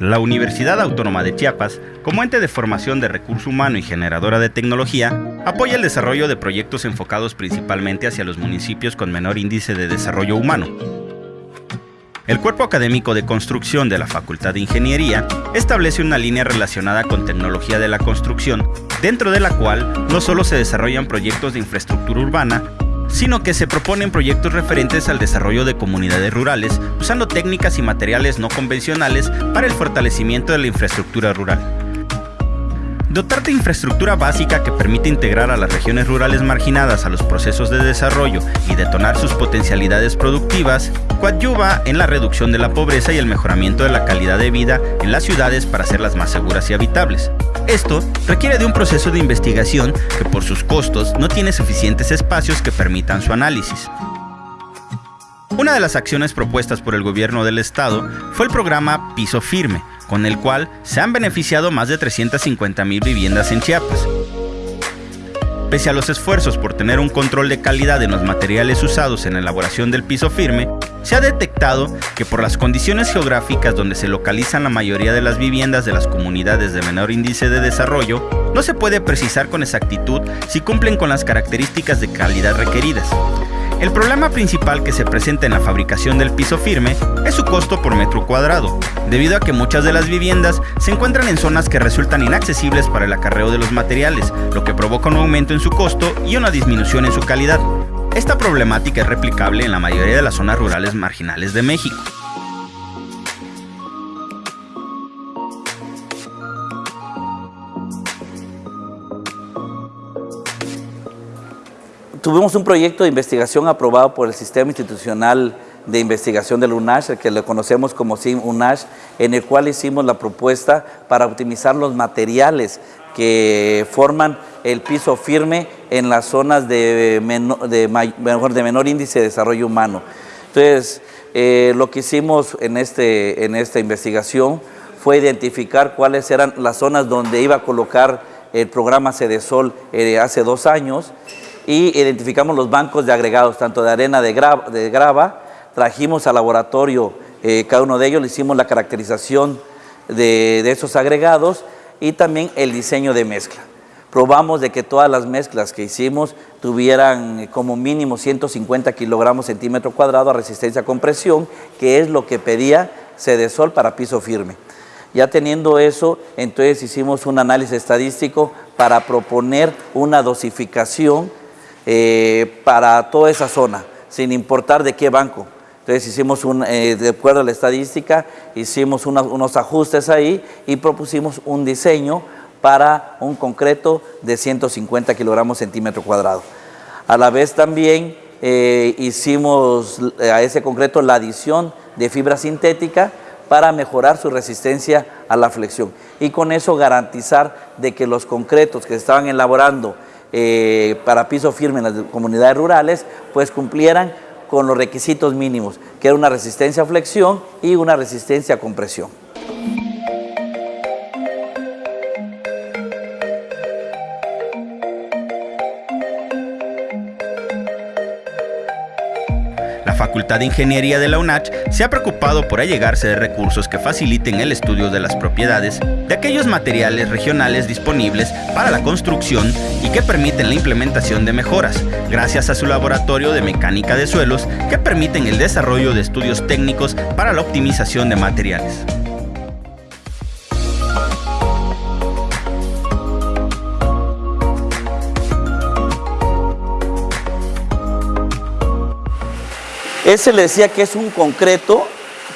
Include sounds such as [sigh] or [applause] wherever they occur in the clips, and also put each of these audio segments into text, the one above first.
La Universidad Autónoma de Chiapas, como ente de formación de recurso humano y generadora de tecnología, apoya el desarrollo de proyectos enfocados principalmente hacia los municipios con menor índice de desarrollo humano. El cuerpo académico de construcción de la Facultad de Ingeniería establece una línea relacionada con tecnología de la construcción, dentro de la cual no solo se desarrollan proyectos de infraestructura urbana, sino que se proponen proyectos referentes al desarrollo de comunidades rurales usando técnicas y materiales no convencionales para el fortalecimiento de la infraestructura rural. Dotar de infraestructura básica que permite integrar a las regiones rurales marginadas a los procesos de desarrollo y detonar sus potencialidades productivas, coadyuva en la reducción de la pobreza y el mejoramiento de la calidad de vida en las ciudades para hacerlas más seguras y habitables. Esto requiere de un proceso de investigación que por sus costos no tiene suficientes espacios que permitan su análisis. Una de las acciones propuestas por el gobierno del estado fue el programa Piso Firme, con el cual se han beneficiado más de 350 mil viviendas en Chiapas. Pese a los esfuerzos por tener un control de calidad en los materiales usados en la elaboración del piso firme, se ha detectado que por las condiciones geográficas donde se localizan la mayoría de las viviendas de las comunidades de menor índice de desarrollo, no se puede precisar con exactitud si cumplen con las características de calidad requeridas. El problema principal que se presenta en la fabricación del piso firme es su costo por metro cuadrado, debido a que muchas de las viviendas se encuentran en zonas que resultan inaccesibles para el acarreo de los materiales, lo que provoca un aumento en su costo y una disminución en su calidad. Esta problemática es replicable en la mayoría de las zonas rurales marginales de México. Tuvimos un proyecto de investigación aprobado por el Sistema Institucional de Investigación del UNASH, el que lo conocemos como SIM UNASH, en el cual hicimos la propuesta para optimizar los materiales que forman el piso firme en las zonas de menor, de, de menor índice de desarrollo humano. Entonces, eh, lo que hicimos en, este, en esta investigación fue identificar cuáles eran las zonas donde iba a colocar el programa CEDESOL eh, hace dos años y identificamos los bancos de agregados, tanto de arena de, grava, trajimos al laboratorio eh, cada uno de ellos, le hicimos la caracterización de, esos agregados y también el diseño de mezcla. Probamos de que todas las mezclas que hicimos tuvieran eh, como mínimo 150 kilogramos centímetro cuadrado a resistencia a compresión, que es lo que pedía Cedesol para piso firme. Ya teniendo eso, entonces hicimos un análisis estadístico para proponer una dosificación eh, para toda esa zona, sin importar de qué banco. Entonces hicimos, un, eh, de acuerdo a la estadística, hicimos unos ajustes ahí y propusimos un diseño para un concreto de 150 kilogramos centímetro cuadrado. A la vez también eh, hicimos a ese concreto la adición de fibra sintética para mejorar su resistencia a la flexión y con eso garantizar de que los concretos que se estaban elaborando eh, para piso firme en las comunidades rurales, pues cumplieran con los requisitos mínimos, que era una resistencia a flexión y una resistencia a compresión. Facultad de Ingeniería de la UNACH se ha preocupado por allegarse de recursos que faciliten el estudio de las propiedades de aquellos materiales regionales disponibles para la construcción y que permiten la implementación de mejoras, gracias a su laboratorio de mecánica de suelos que permiten el desarrollo de estudios técnicos para la optimización de materiales. Ese le decía que es un concreto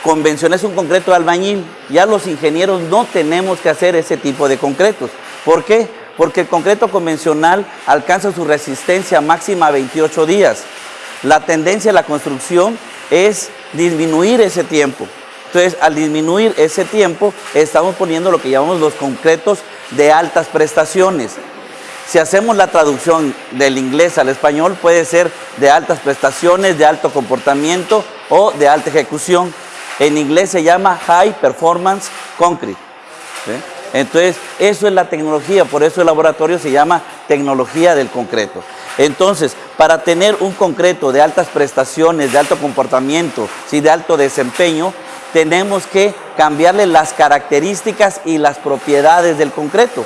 convencional, es un concreto albañil. Ya los ingenieros no tenemos que hacer ese tipo de concretos. ¿Por qué? Porque el concreto convencional alcanza su resistencia máxima a 28 días. La tendencia de la construcción es disminuir ese tiempo. Entonces, al disminuir ese tiempo, estamos poniendo lo que llamamos los concretos de altas prestaciones. Si hacemos la traducción del inglés al español, puede ser de altas prestaciones, de alto comportamiento o de alta ejecución. En inglés se llama High Performance Concrete. Entonces, eso es la tecnología, por eso el laboratorio se llama tecnología del concreto. Entonces, para tener un concreto de altas prestaciones, de alto comportamiento, ¿sí? de alto desempeño, tenemos que cambiarle las características y las propiedades del concreto.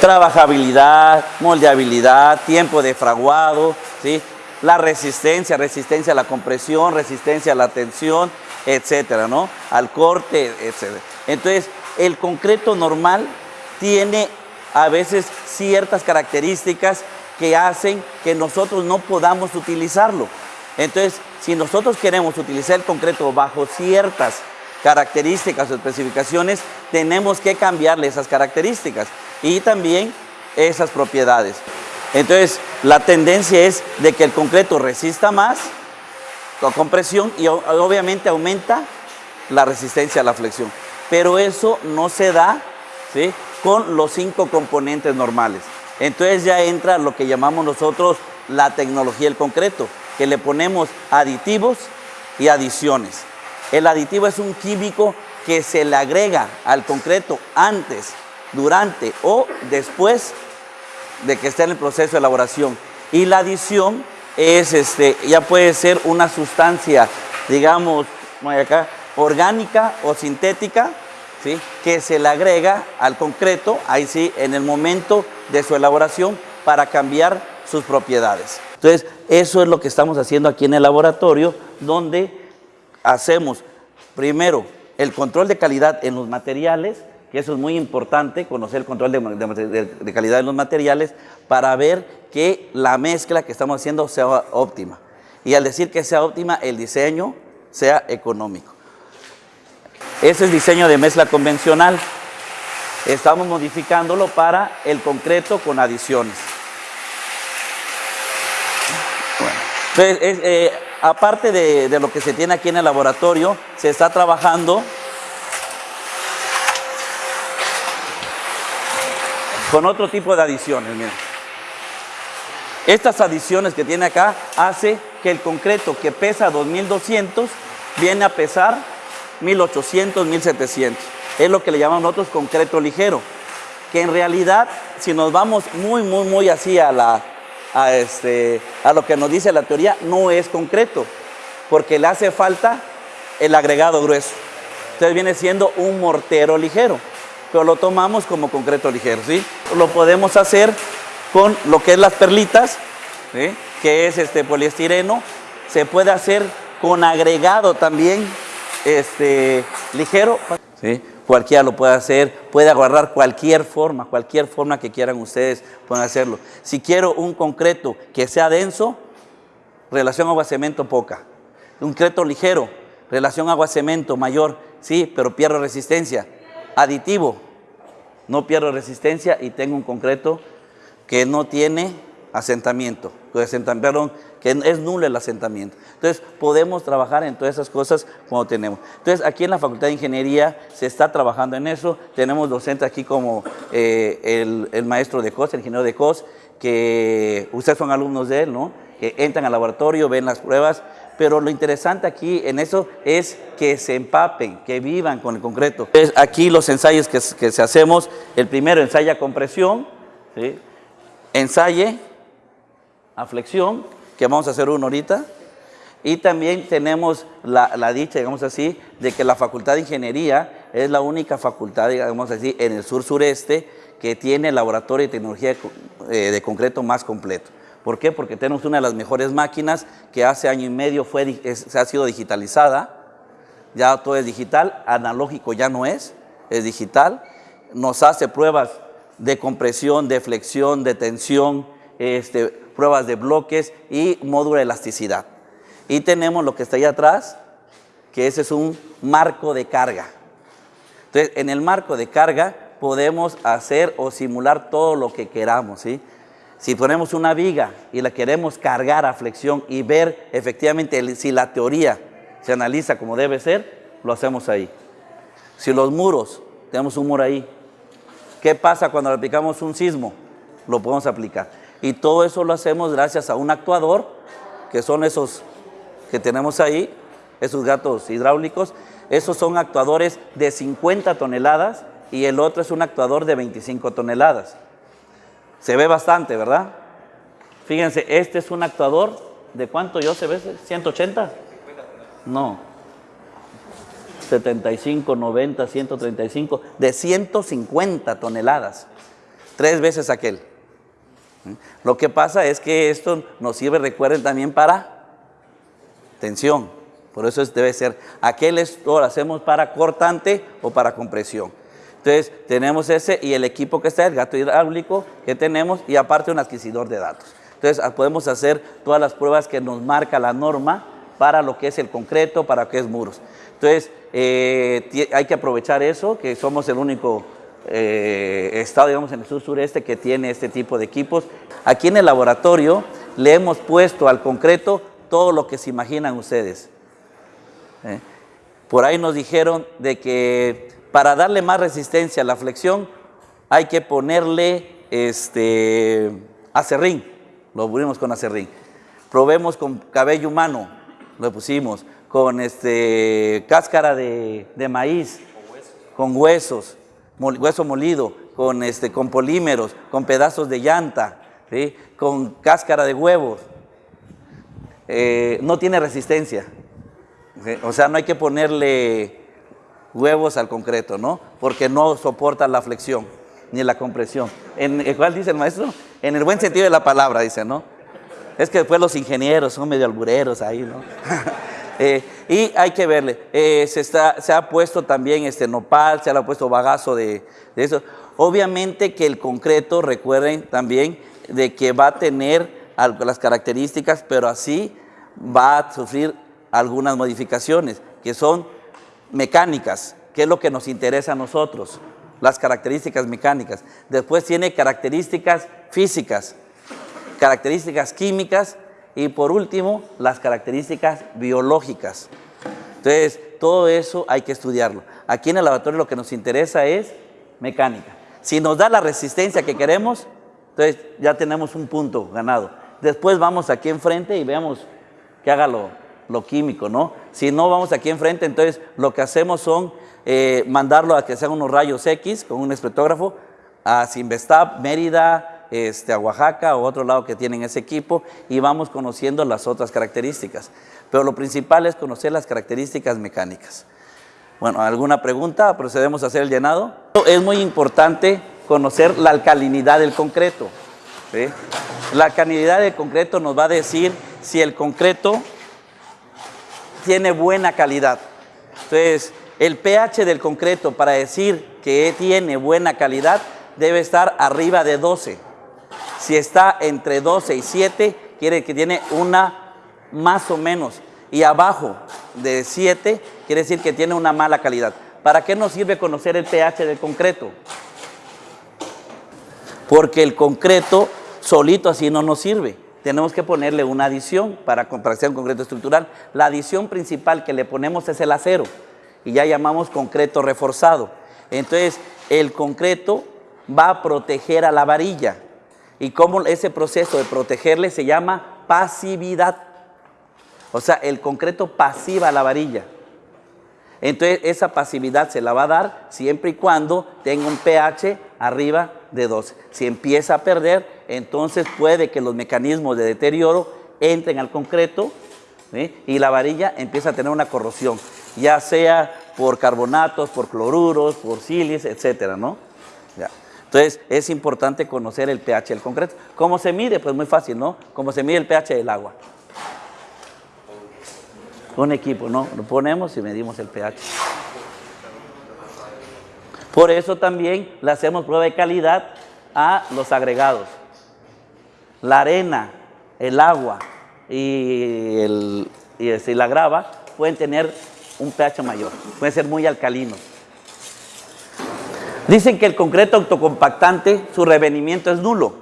Trabajabilidad, moldeabilidad, tiempo de fraguado, ¿sí? la resistencia, resistencia a la compresión, resistencia a la tensión, etcétera, ¿no? Al corte, etcétera. Entonces, el concreto normal tiene a veces ciertas características que hacen que nosotros no podamos utilizarlo. Entonces, si nosotros queremos utilizar el concreto bajo ciertas características o especificaciones, tenemos que cambiarle esas características y también esas propiedades. Entonces, la tendencia es de que el concreto resista más con compresión y obviamente aumenta la resistencia a la flexión. Pero eso no se da ¿sí? con los cinco componentes normales. Entonces ya entra lo que llamamos nosotros la tecnología del concreto, que le ponemos aditivos y adiciones. El aditivo es un químico que se le agrega al concreto antes, durante o después de que esté en el proceso de elaboración. Y la adición es, este, ya puede ser una sustancia, digamos, acá, orgánica o sintética, ¿sí? que se le agrega al concreto, ahí sí, en el momento de su elaboración para cambiar sus propiedades. Entonces, eso es lo que estamos haciendo aquí en el laboratorio, donde hacemos primero el control de calidad en los materiales, que eso es muy importante, conocer el control de, calidad en los materiales para ver que la mezcla que estamos haciendo sea óptima. Y al decir que sea óptima, el diseño sea económico. Ese es diseño de mezcla convencional. Estamos modificándolo para el concreto con adiciones. Entonces, eh, aparte de, de, lo que se tiene aquí en el laboratorio, se está trabajando con otro tipo de adiciones. Miren. Estas adiciones que tiene acá hace que el concreto que pesa 2200 viene a pesar 1800, 1700. Es lo que le llamamos nosotros concreto ligero. Que en realidad, si nos vamos muy, muy, muy así a la, a, este, a lo que nos dice la teoría, no es concreto, porque le hace falta el agregado grueso. Entonces viene siendo un mortero ligero, pero lo tomamos como concreto ligero, ¿sí? Lo podemos hacer con lo que es las perlitas, que es este poliestireno, se puede hacer con agregado también este, ligero, ¿sí? Cualquiera lo puede hacer, puede agarrar cualquier forma, cualquier forma que quieran ustedes pueden hacerlo. Si quiero un concreto que sea denso, relación agua-cemento poca. Un concreto ligero, relación agua-cemento mayor, sí, pero pierdo resistencia. Aditivo, no pierdo resistencia y tengo un concreto que no tiene asentamiento, perdón, que es nulo el asentamiento. Entonces, podemos trabajar en todas esas cosas cuando tenemos. Entonces, aquí en la Facultad de Ingeniería se está trabajando en eso. Tenemos docentes aquí como eh, el, maestro de COS, el ingeniero de COS, que ustedes son alumnos de él, ¿no? Que entran al laboratorio, ven las pruebas, pero lo interesante aquí en eso es que se empapen, que vivan con el concreto. Entonces, aquí los ensayos que, que se hacemos, el primero ensaya compresión, ¿sí? ensaye a flexión, que vamos a hacer uno ahorita. Y también tenemos la, dicha, digamos así, de que la Facultad de Ingeniería es la única facultad, digamos así, en el sur-sureste que tiene laboratorio de tecnología eh, de concreto más completo. ¿Por qué? Porque tenemos una de las mejores máquinas que hace año y medio fue, se ha sido digitalizada. Ya todo es digital, analógico ya no es, es digital. Nos hace pruebas de compresión, de flexión, de tensión, este, pruebas de bloques y módulo de elasticidad. Y tenemos lo que está ahí atrás, que ese es un marco de carga. Entonces, en el marco de carga podemos hacer o simular todo lo que queramos, ¿sí? Si ponemos una viga y la queremos cargar a flexión y ver efectivamente si la teoría se analiza como debe ser, lo hacemos ahí. Si los muros, tenemos un muro ahí, ¿qué pasa cuando aplicamos un sismo? Lo podemos aplicar. Y todo eso lo hacemos gracias a un actuador, que son esos que tenemos ahí, esos gatos hidráulicos. Esos son actuadores de 50 toneladas y el otro es un actuador de 25 toneladas. Se ve bastante, ¿verdad? Fíjense, este es un actuador de cuánto yo se ve, 180? No. 75, 90, 135, de 150 toneladas, tres veces aquel. Lo que pasa es que esto nos sirve, recuerden, también para tensión. Por eso debe ser, aquel esto lo hacemos para cortante o para compresión. Entonces, tenemos ese y el equipo que está, el gato hidráulico que tenemos y aparte un adquisidor de datos. Entonces, ah, podemos hacer todas las pruebas que nos marca la norma para lo que es el concreto, para lo que es muros. Entonces, eh, hay que aprovechar eso, que somos el único eh, estado, digamos, en el sur sureste que tiene este tipo de equipos. Aquí en el laboratorio le hemos puesto al concreto todo lo que se imaginan ustedes. ¿eh? Por ahí nos dijeron de que para darle más resistencia a la flexión hay que ponerle este, acerrín, lo pusimos con acerrín. Probemos con cabello humano, lo pusimos, con este, cáscara de, maíz, con huesos, hueso molido, con, este, con polímeros, con pedazos de llanta, con cáscara de huevos. Eh, no tiene resistencia. O sea, no hay que ponerle huevos al concreto, ¿no? Porque no soporta la flexión ni la compresión. ¿En cuál dice el maestro? En el buen sentido de la palabra, dice, ¿no? Es que después los ingenieros son medio albureros ahí, ¿no? [laughs] Eh, y hay que verle, eh, se, ha puesto también este nopal, se ha puesto bagazo de, de eso. Obviamente que el concreto, recuerden también, de que va a tener las características, pero así va a sufrir algunas modificaciones que son mecánicas, que es lo que nos interesa a nosotros, las características mecánicas. Después tiene características físicas, características químicas y por último las características biológicas. Entonces, todo eso hay que estudiarlo. Aquí en el laboratorio lo que nos interesa es mecánica. Si nos da la resistencia que queremos, entonces ya tenemos un punto ganado. Después vamos aquí enfrente y veamos que haga lo, químico, ¿no? Si no vamos aquí enfrente, entonces lo que hacemos son eh, mandarlo a que sean unos rayos X con un espectrógrafo a Sinvestab, Mérida, este, a Oaxaca o otro lado que tienen ese equipo y vamos conociendo las otras características. Pero lo principal es conocer las características mecánicas. Bueno, ¿alguna pregunta? ¿Procedemos a hacer el llenado? Es muy importante conocer la alcalinidad del concreto. La alcalinidad del concreto nos va a decir si el concreto tiene buena calidad. Entonces, el pH del concreto para decir que tiene buena calidad debe estar arriba de 12. Si está entre 12 y 7, quiere que tiene una más o menos. Y abajo de 7, quiere decir que tiene una mala calidad. ¿Para qué nos sirve conocer el pH del concreto? Porque el concreto solito así no nos sirve tenemos que ponerle una adición para comparación concreto estructural. La adición principal que le ponemos es el acero y ya llamamos concreto reforzado. Entonces, el concreto va a proteger a la varilla. Y como ese proceso de protegerle se llama pasividad. O sea, el concreto pasiva la varilla. Entonces, esa pasividad se la va a dar siempre y cuando tenga un pH arriba de 12. Si empieza a perder, entonces puede que los mecanismos de deterioro entren al concreto y la varilla empieza a tener una corrosión, ya sea por carbonatos, por cloruros, por silis, etcétera, ¿no? Entonces, es importante conocer el pH del concreto. ¿Cómo se mide? Pues muy fácil, ¿no? ¿Cómo se mide el pH del agua? Un equipo, ¿no? Lo ponemos y medimos el pH. Por eso también le hacemos prueba de calidad a los agregados. La arena, el agua y, el, este, la grava pueden tener un pH mayor, pueden ser muy alcalinos. Dicen que el concreto autocompactante, su revenimiento es nulo.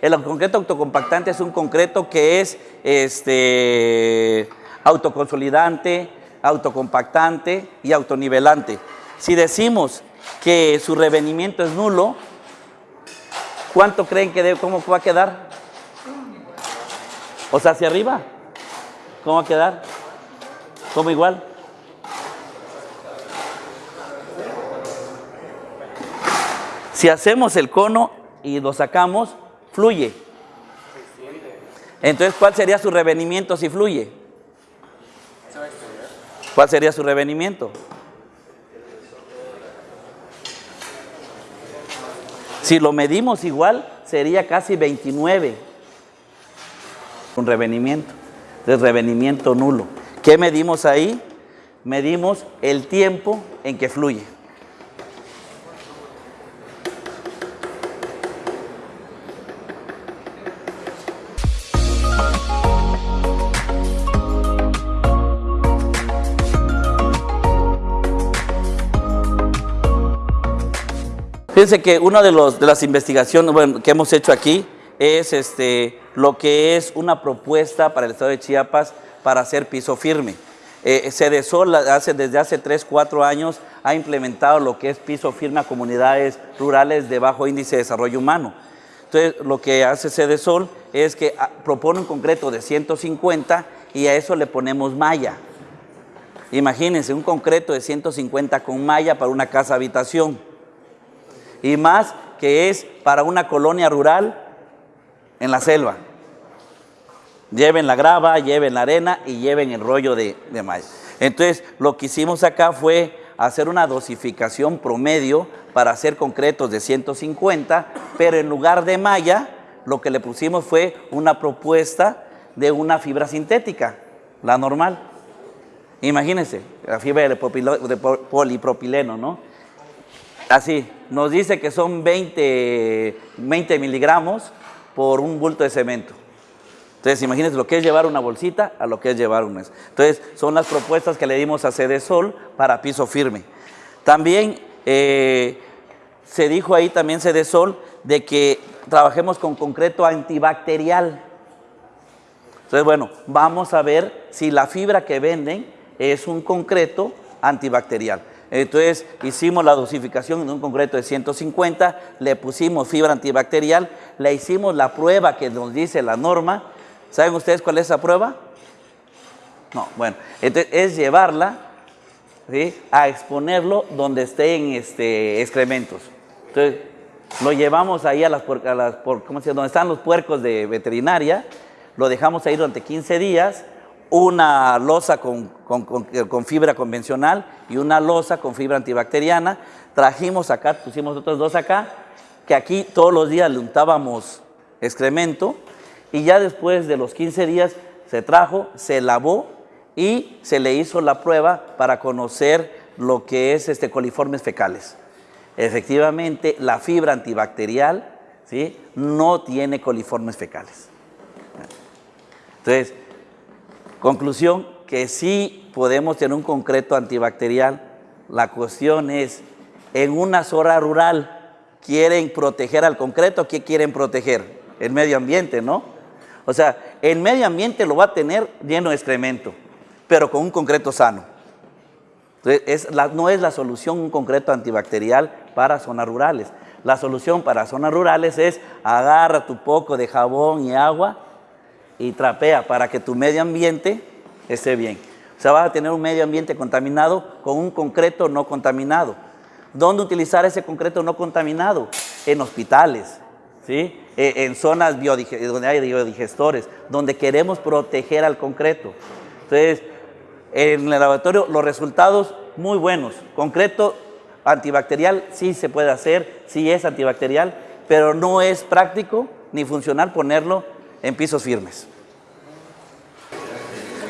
El concreto autocompactante es un concreto que es este, autoconsolidante, autocompactante y autonivelante. Si decimos que su revenimiento es nulo, ¿cuánto creen que debe, cómo va a quedar? O sea, hacia arriba. ¿Cómo va a quedar? ¿Cómo igual? Si hacemos el cono y lo sacamos, fluye. Entonces, ¿cuál sería su revenimiento si fluye? ¿Cuál sería su revenimiento? Si lo medimos igual, sería casi 29. Un revenimiento. Entonces, revenimiento nulo. ¿Qué medimos ahí? Medimos el tiempo en que fluye. Fíjense que una de, las investigaciones que hemos hecho aquí es este, lo que es una propuesta para el Estado de Chiapas para hacer piso firme. Eh, CEDESOL hace, desde hace 3, 4 años ha implementado lo que es piso firme a comunidades rurales de bajo índice de desarrollo humano. Entonces, lo que hace CEDESOL es que ah, propone un concreto de 150 y a eso le ponemos malla. Imagínense, un concreto de 150 con malla para una casa habitación y más que es para una colonia rural en la selva. Lleven la grava, lleven la arena y lleven el rollo de, de maíz. Entonces, lo que hicimos acá fue hacer una dosificación promedio para hacer concretos de 150, pero en lugar de malla, lo que le pusimos fue una propuesta de una fibra sintética, la normal. Imagínense, la fibra de polipropileno, ¿no? Así, nos dice que son 20, 20 miligramos por un bulto de cemento. Entonces, imagínense lo que es llevar una bolsita a lo que es llevar un mes. Entonces, son las propuestas que le dimos a Sol para piso firme. También eh, se dijo ahí también Sol de que trabajemos con concreto antibacterial. Entonces, bueno, vamos a ver si la fibra que venden es un concreto antibacterial. Entonces hicimos la dosificación en un concreto de 150, le pusimos fibra antibacterial, le hicimos la prueba que nos dice la norma. ¿Saben ustedes cuál es esa prueba? No, bueno, entonces es llevarla a exponerlo donde estén este, excrementos. Entonces lo llevamos ahí a las, a las ¿cómo se llama? donde están los puercos de veterinaria, lo dejamos ahí durante 15 días, una losa con, fibra convencional y una losa con fibra antibacteriana. Trajimos acá, pusimos otros dos acá, que aquí todos los días le untábamos excremento y ya después de los 15 días se trajo, se lavó y se le hizo la prueba para conocer lo que es este coliformes fecales. Efectivamente, la fibra antibacterial ¿sí? no tiene coliformes fecales. Entonces, Conclusión, que sí podemos tener un concreto antibacterial. La cuestión es, en una zona rural, ¿quieren proteger al concreto? ¿Qué quieren proteger? El medio ambiente, ¿no? O sea, el medio ambiente lo va a tener lleno de excremento, pero con un concreto sano. No es la solución un concreto antibacterial para zonas rurales. La solución para zonas rurales es agarra tu poco de jabón y agua y trapea para que tu medio ambiente esté bien. O sea, vas a tener un medio ambiente contaminado con un concreto no contaminado. ¿Dónde utilizar ese concreto no contaminado? En hospitales, ¿sí? E, en zonas donde hay biodigestores, donde queremos proteger al concreto. Entonces, en el laboratorio los resultados muy buenos. Concreto antibacterial sí se puede hacer, sí es antibacterial, pero no es práctico ni funcional ponerlo en pisos firmes.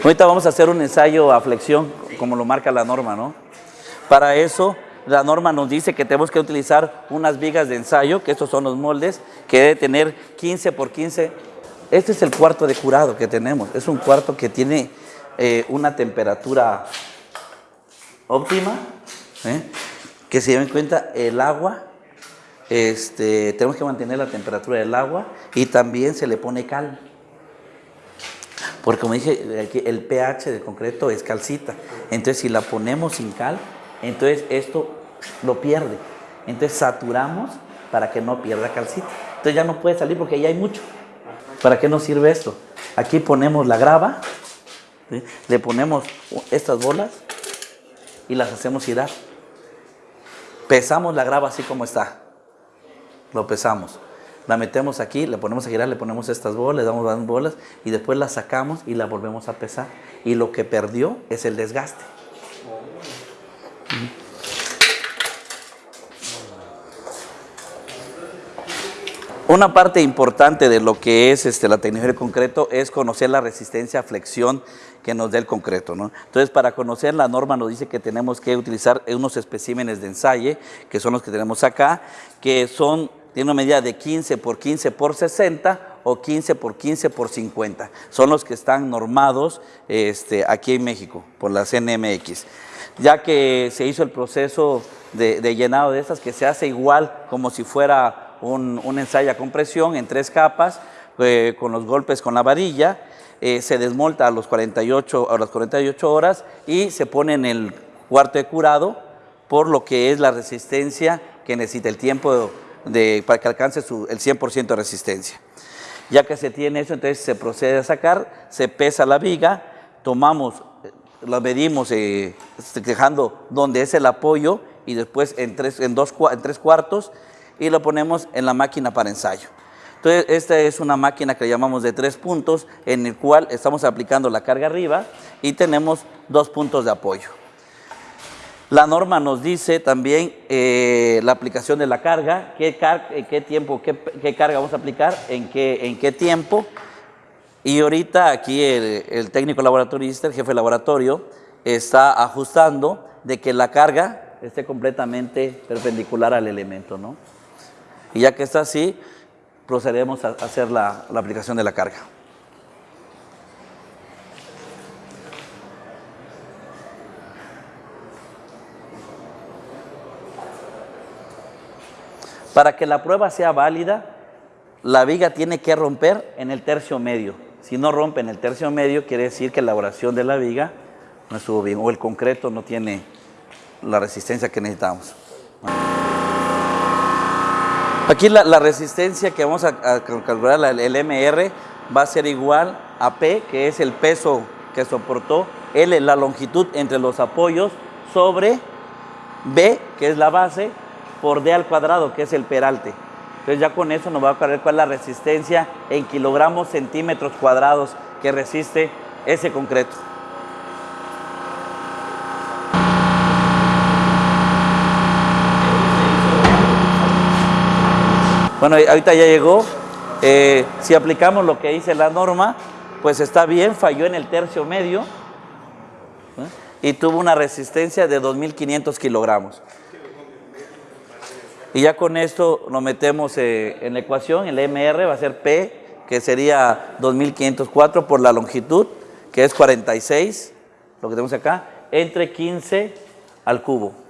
Ahorita vamos a hacer un ensayo a flexión, como lo marca la norma, ¿no? Para eso, la norma nos dice que tenemos que utilizar unas vigas de ensayo, que estos son los moldes, que debe tener 15 por 15. Este es el cuarto de curado que tenemos. Es un cuarto que tiene eh, una temperatura óptima, ¿eh? que se en cuenta el agua este, tenemos que mantener la temperatura del agua y también se le pone cal. Porque como dije, el pH del concreto es calcita. Entonces si la ponemos sin cal, entonces esto lo pierde. Entonces saturamos para que no pierda calcita. Entonces ya no puede salir porque ya hay mucho. ¿Para qué nos sirve esto? Aquí ponemos la grava, le ponemos estas bolas y las hacemos girar. Pesamos la grava así como está lo pesamos. La metemos aquí, le ponemos a girar, le ponemos estas bolas, le damos las bolas y después la sacamos y la volvemos a pesar. Y lo que perdió es el desgaste. Una parte importante de lo que es este, la tecnología del concreto es conocer la resistencia a flexión que nos dé el concreto. ¿no? Entonces, para conocer la norma nos dice que tenemos que utilizar unos especímenes de ensayo, que son los que tenemos acá, que son, tienen una medida de 15 por 15 por 60 o 15 por 15 por 50. Son los que están normados este, aquí en México por la CNMX. Ya que se hizo el proceso de llenado de estas, que se hace igual como si fuera un, ensayo a compresión en tres capas, eh, con los golpes con la varilla, eh, se desmolta a, los 48, a las 48 horas y se pone en el cuarto de curado por lo que es la resistencia que necesita el tiempo de, para que alcance su, el 100% de resistencia. Ya que se tiene eso, entonces se procede a sacar, se pesa la viga, tomamos, eh, la medimos dejando donde es el apoyo y después en tres, en dos, en tres cuartos y lo ponemos en la máquina para ensayo. Entonces, esta es una máquina que llamamos de tres puntos, en el cual estamos aplicando la carga arriba y tenemos dos puntos de apoyo. La norma nos dice también eh, la aplicación de la carga, qué, qué tiempo, qué, carga vamos a aplicar, en qué, en qué tiempo. Y ahorita aquí el, el técnico laboratorista, el jefe de laboratorio, está ajustando de que la carga esté completamente perpendicular al elemento, ¿no? Y ya que está así, procederemos a hacer la, aplicación de la carga. Para que la prueba sea válida, la viga tiene que romper en el tercio medio. Si no rompe en el tercio medio, quiere decir que la elaboración de la viga no estuvo bien o el concreto no tiene la resistencia que necesitamos. Aquí la, resistencia que vamos a, calcular, el MR, va a ser igual a P, que es el peso que soportó, L, la longitud entre los apoyos, sobre B, que es la base, por D al cuadrado, que es el peralte. Entonces ya con eso nos va a aclarar cuál es la resistencia en kilogramos centímetros cuadrados que resiste ese concreto. Bueno, ahorita ya llegó. Eh, si aplicamos lo que dice la norma, pues está bien, falló en el tercio medio ¿eh? y tuvo una resistencia de 2.500 kilogramos. Y ya con esto lo metemos eh, en la ecuación, el MR va a ser P, que sería 2.504 por la longitud, que es 46, lo que tenemos acá, entre 15 al cubo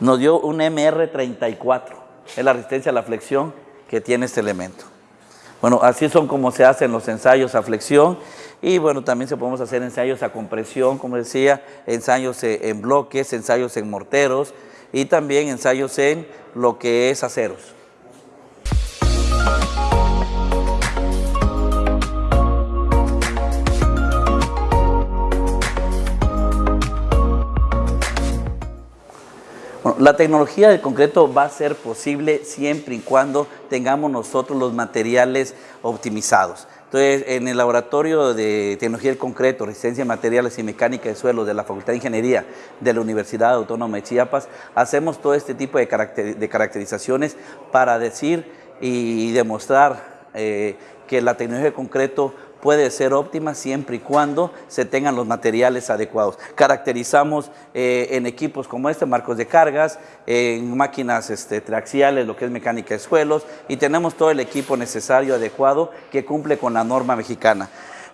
nos dio un MR34. Es la resistencia a la flexión que tiene este elemento. Bueno, así son como se hacen los ensayos a flexión y bueno, también se podemos hacer ensayos a compresión, como decía, ensayos en bloques, ensayos en morteros y también ensayos en lo que es aceros. La tecnología del concreto va a ser posible siempre y cuando tengamos nosotros los materiales optimizados. Entonces, en el laboratorio de tecnología del concreto, resistencia de materiales y mecánica de suelo de la Facultad de Ingeniería de la Universidad Autónoma de Chiapas, hacemos todo este tipo de, caracterizaciones para decir y demostrar eh, que la tecnología del concreto puede ser óptima siempre y cuando se tengan los materiales adecuados. Caracterizamos eh, en equipos como este, marcos de cargas, en máquinas este, triaxiales, lo que es mecánica de suelos, y tenemos todo el equipo necesario, adecuado, que cumple con la norma mexicana.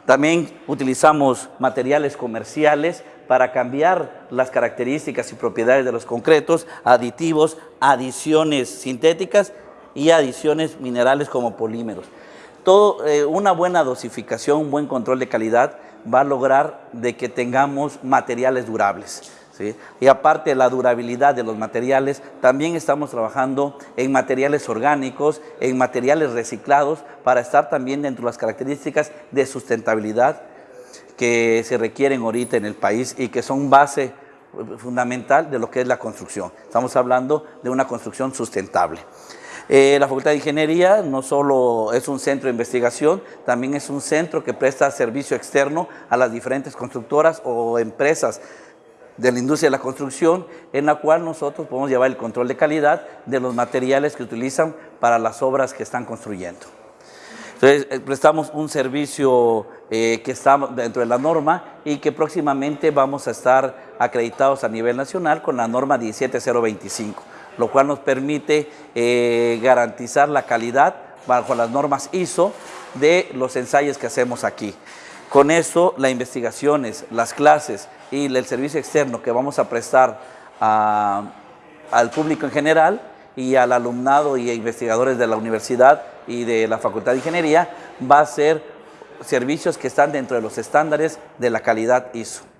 También utilizamos materiales comerciales para cambiar las características y propiedades de los concretos, aditivos, adiciones sintéticas y adiciones minerales como polímeros. Todo, eh, una buena dosificación, un buen control de calidad va a lograr de que tengamos materiales durables. Y aparte de la durabilidad de los materiales, también estamos trabajando en materiales orgánicos, en materiales reciclados, para estar también dentro de las características de sustentabilidad que se requieren ahorita en el país y que son base eh, fundamental de lo que es la construcción. Estamos hablando de una construcción sustentable. Eh, la Facultad de Ingeniería no solo es un centro de investigación, también es un centro que presta servicio externo a las diferentes constructoras o empresas de la industria de la construcción, en la cual nosotros podemos llevar el control de calidad de los materiales que utilizan para las obras que están construyendo. Entonces, eh, prestamos un servicio eh, que está dentro de la norma y que próximamente vamos a estar acreditados a nivel nacional con la norma 17025, lo cual nos permite eh, garantizar la calidad bajo las normas ISO de los ensayos que hacemos aquí. Con eso, las investigaciones, las clases y el servicio externo que vamos a prestar al público en general y al alumnado y a investigadores de la universidad y de la Facultad de Ingeniería va a ser servicios que están dentro de los estándares de la calidad ISO.